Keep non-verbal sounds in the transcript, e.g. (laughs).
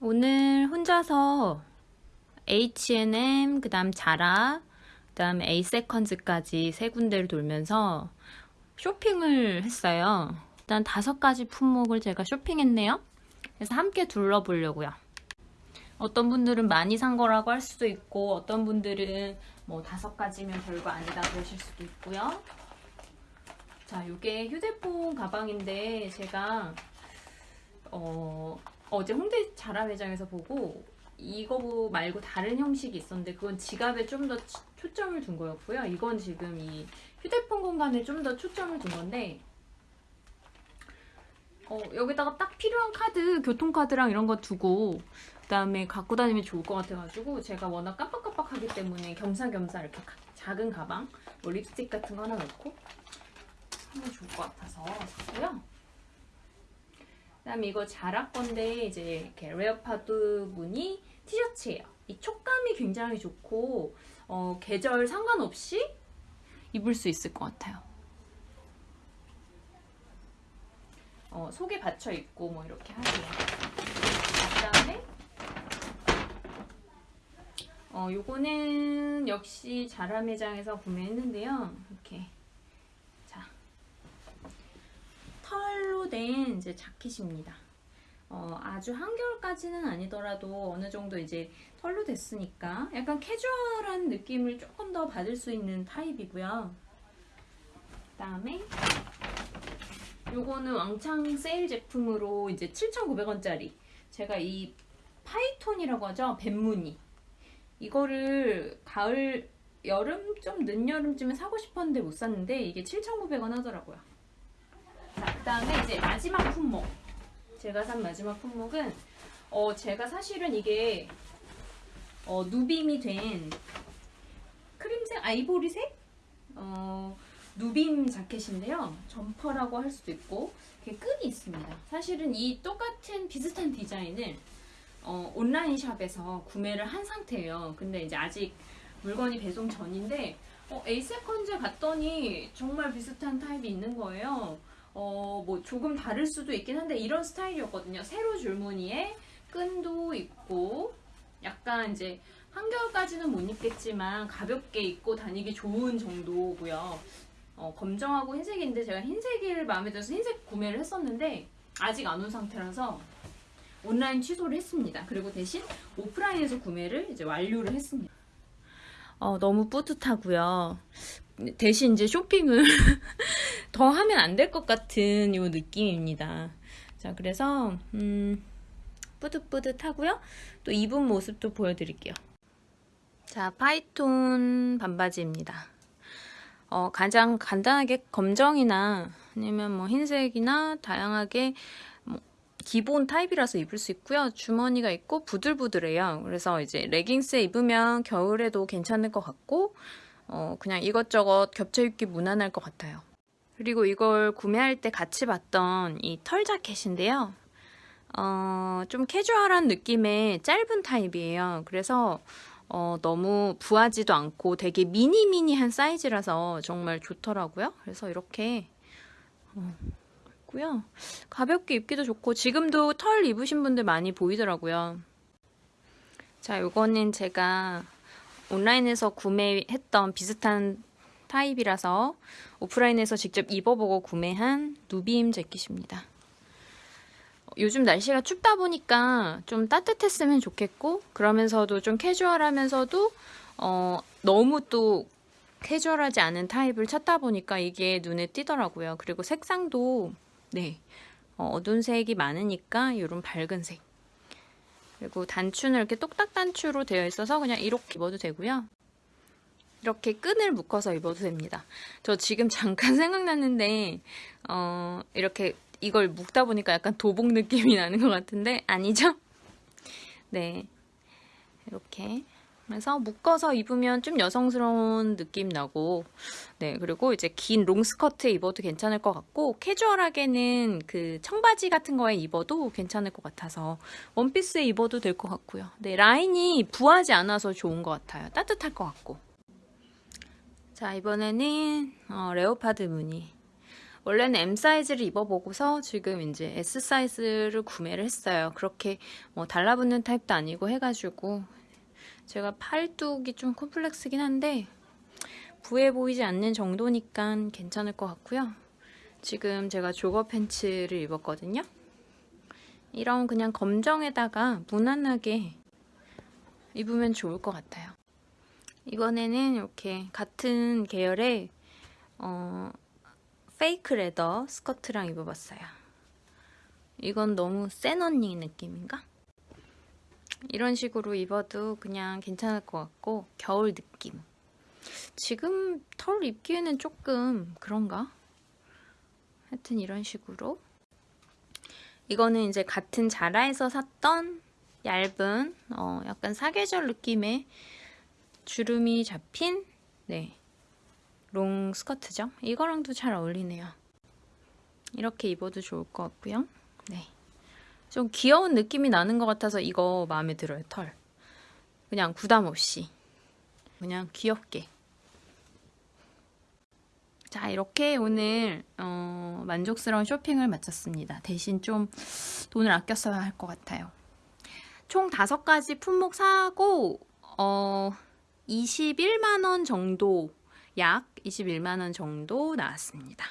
오늘 혼자서 H&M, 그 다음 자라, 그 다음 에이세컨즈까지 세 군데를 돌면서 쇼핑을 했어요. 일단 다섯 가지 품목을 제가 쇼핑했네요. 그래서 함께 둘러보려고요. 어떤 분들은 많이 산 거라고 할 수도 있고 어떤 분들은 뭐 다섯 가지면 별거 아니다 그러실 수도 있고요. 자, 이게 휴대폰 가방인데 제가 어, 어제 홍대 자라 매장에서 보고 이거 말고 다른 형식이 있었는데 그건 지갑에 좀 더 초점을 둔 거였고요. 이건 지금 이 휴대폰 공간에 좀 더 초점을 둔 건데 어, 여기다가 딱 필요한 카드, 교통카드랑 이런 거 두고 그 다음에 갖고 다니면 좋을 것 같아가지고 제가 워낙 깜빡깜빡하기 때문에 겸사겸사 이렇게 가, 작은 가방 뭐 립스틱 같은 거 하나 넣고 하면 좋을 것 같아서 샀고요. 그 다음에 이거 자라 건데 이제 이렇게 leopard 무늬 티셔츠예요. 이 촉감이 굉장히 좋고 어, 계절 상관없이 입을 수 있을 것 같아요. 어, 속에 받쳐 입고 뭐 이렇게 하세요. 그다음에 어, 요거는 역시 자라 매장에서 구매했는데요. 이렇게 자 털로 된 이제 자켓입니다. 어, 아주 한겨울까지는 아니더라도 어느 정도 이제 털로 됐으니까 약간 캐주얼한 느낌을 조금 더 받을 수 있는 타입이고요. 그 다음에 요거는 왕창 세일 제품으로 이제 7,900원짜리 제가 이 python이라고 하죠 뱀무늬 이거를 가을 여름 좀 늦여름쯤에 사고 싶었는데 못 샀는데 이게 7,900원 하더라고요 자그 다음에 이제 마지막 품목 제가 산 마지막 품목은 어 제가 사실은 이게 어 누빔이 된 크림색 아이보리색 어 누빔 자켓인데요. 점퍼라고 할 수도 있고 이렇게 끈이 있습니다. 사실은 이 똑같은 비슷한 디자인을 어, 온라인 샵에서 구매를 한 상태예요. 근데 이제 아직 물건이 배송 전인데 어, 에잇세컨즈 갔더니 정말 비슷한 타입이 있는 거예요. 어, 뭐 조금 다를 수도 있긴 한데 이런 스타일이었거든요. 세로 줄무늬에 끈도 있고 약간 이제 한겨울까지는 못 입겠지만 가볍게 입고 다니기 좋은 정도고요. 어, 검정하고 흰색인데 제가 흰색을 마음에 들어서 흰색 구매를 했었는데 아직 안 온 상태라서 온라인 취소를 했습니다. 그리고 대신 오프라인에서 구매를 이제 완료를 했습니다. 어, 너무 뿌듯하고요. 대신 이제 쇼핑을 (laughs) 더 하면 안 될 것 같은 요 느낌입니다. 자, 그래서 음, 뿌듯뿌듯하고요. 또 입은 모습도 보여드릴게요. 자, 파이톤 반바지입니다. 어, 가장 간단하게 검정이나 아니면 뭐 흰색이나 다양하게 뭐 기본 타입이라서 입을 수 있고요. 주머니가 있고 부들부들해요. 그래서 이제 레깅스에 입으면 겨울에도 괜찮을 것 같고 어, 그냥 이것저것 겹쳐 입기 무난할 것 같아요. 그리고 이걸 구매할 때 같이 봤던 이 털 자켓인데요. 어, 좀 캐주얼한 느낌의 짧은 타입이에요. 그래서 어, 너무 부하지도 않고 되게 미니미니한 사이즈라서 정말 좋더라고요. 그래서 이렇게 어, 있고요. 가볍게 입기도 좋고 지금도 털 입으신 분들 많이 보이더라고요. 자, 요거는 제가 온라인에서 구매했던 비슷한 타입이라서 오프라인에서 직접 입어보고 구매한 누빔 재킷입니다. 요즘 날씨가 춥다 보니까 좀 따뜻했으면 좋겠고 그러면서도 좀 캐주얼하면서도 어, 너무 또 캐주얼하지 않은 타입을 찾다 보니까 이게 눈에 띄더라고요. 그리고 색상도 네 어, 어두운 색이 많으니까 이런 밝은 색 그리고 단추는 이렇게 똑딱 단추로 되어 있어서 그냥 이렇게 입어도 되고요. 이렇게 끈을 묶어서 입어도 됩니다. 저 지금 잠깐 (laughs) 생각났는데 어, 이렇게 이걸 묶다 보니까 약간 도복 느낌이 나는 것 같은데 아니죠? 네 이렇게 그래서 묶어서 입으면 좀 여성스러운 느낌 나고 네 그리고 이제 긴 롱스커트에 입어도 괜찮을 것 같고 캐주얼하게는 그 청바지 같은 거에 입어도 괜찮을 것 같아서 원피스에 입어도 될 것 같고요. 네 라인이 부하지 않아서 좋은 것 같아요. 따뜻할 것 같고. 자 이번에는 어, 레오파드 무늬. 원래는 M 사이즈를 입어보고서 지금 이제 S 사이즈를 구매를 했어요. 그렇게 뭐 달라붙는 타입도 아니고 해가지고 제가 팔뚝이 좀 콤플렉스긴 한데 부해 보이지 않는 정도니까 괜찮을 것 같고요. 지금 제가 jogger pants를 입었거든요. 이런 그냥 검정에다가 무난하게 입으면 좋을 것 같아요. 이번에는 이렇게 같은 계열의 어, fake leather 스커트랑 입어봤어요. 이건 너무 센 언니 느낌인가? 이런 식으로 입어도 그냥 괜찮을 것 같고 겨울 느낌. 지금 털 입기에는 조금 그런가? 하여튼 이런 식으로 이거는 이제 같은 자라에서 샀던 얇은 어, 약간 사계절 느낌의 주름이 잡힌 네, 롱 스커트죠. 이거랑도 잘 어울리네요. 이렇게 입어도 좋을 것 같고요. 네, 좀 귀여운 느낌이 나는 것 같아서 이거 마음에 들어요. 털. 그냥 부담 없이 그냥 귀엽게 자 이렇게 오늘 어, 만족스러운 쇼핑을 마쳤습니다. 대신 좀 돈을 아껴 써야 할 것 같아요. 총 다섯 가지 품목 사고 어, 21만원 정도 약 21만원 정도 나왔습니다.